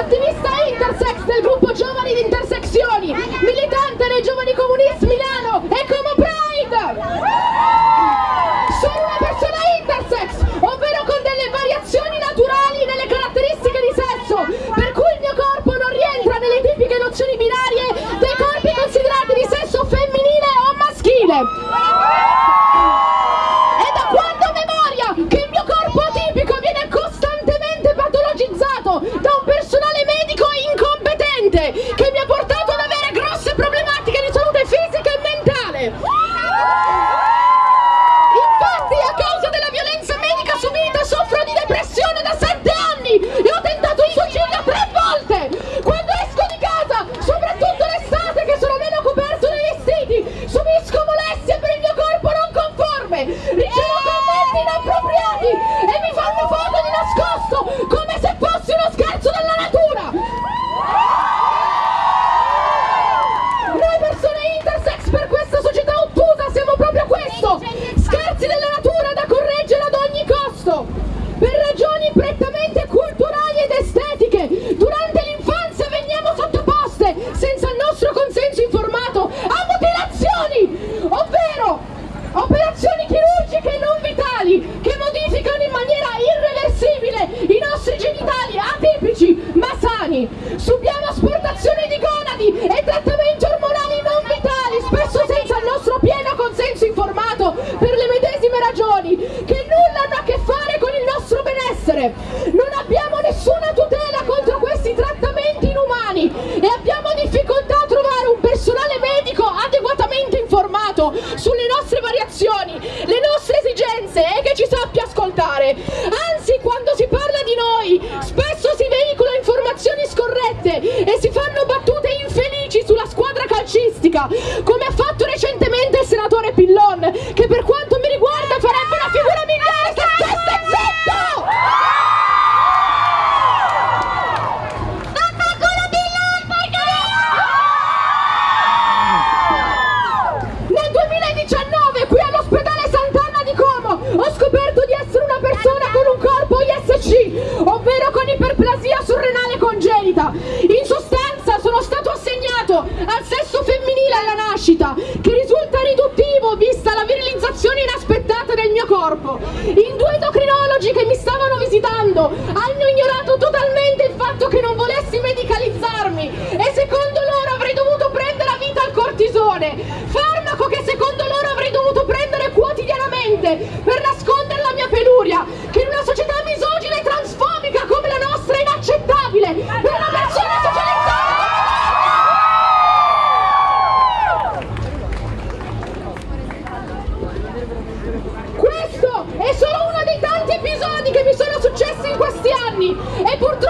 attivista intersex del gruppo Giovani di Intersezioni, militante dei Giovani Comunisti Milano e Como Pride! Sono una persona intersex, ovvero con delle variazioni naturali nelle caratteristiche di sesso, per cui il mio corpo non rientra nelle tipiche nozioni binarie dei corpi considerati di sesso femminile o maschile. È da quando ho memoria che il mio corpo atipico viene costantemente patologizzato da un personale medico incompetente che mi ha portato ad avere grosse problematiche di salute fisica e mentale. Infatti, a causa della violenza medica subita, soffro di depressione da sette anni e ho tentato il suicidio tre volte. Quando esco di casa, soprattutto l'estate che sono meno coperto dai vestiti, subisco molestie per il mio corpo non conforme, ricevo commenti inappropriati e mi fanno foto di nascosto vitali che modificano in maniera irreversibile i nostri genitali atipici ma sani. Subiamo asportazioni di gonadi e Anzi, quando si parla di noi, spesso si veicolano informazioni scorrette e si fanno battute infelici sulla squadra calcistica, come ha fatto recentemente il senatore Pillon, che per congenita. In sostanza sono stato assegnato al sesso femminile alla nascita, che risulta riduttivo vista la virilizzazione inaspettata del mio corpo. In due endocrinologi che mi stavano visitando hanno ignorato totalmente il fatto che non volessi medicalizzarmi e secondo loro avrei dovuto prendere a vita il cortisone, farmaco che secondo loro avrei dovuto prendere quotidianamente per nascondere la mia peluria, che in una società misogina e transfobica come la nostra è inaccettabile per una persona socializzata Questo è solo uno dei tanti episodi che mi sono successi in questi anni e purtroppo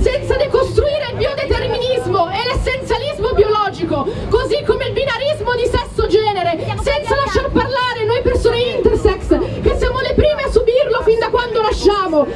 senza decostruire il biodeterminismo e l'essenzialismo biologico, così come il binarismo di sesso-genere, senza lasciar parlare noi persone intersex, che siamo le prime a subirlo fin da quando nasciamo.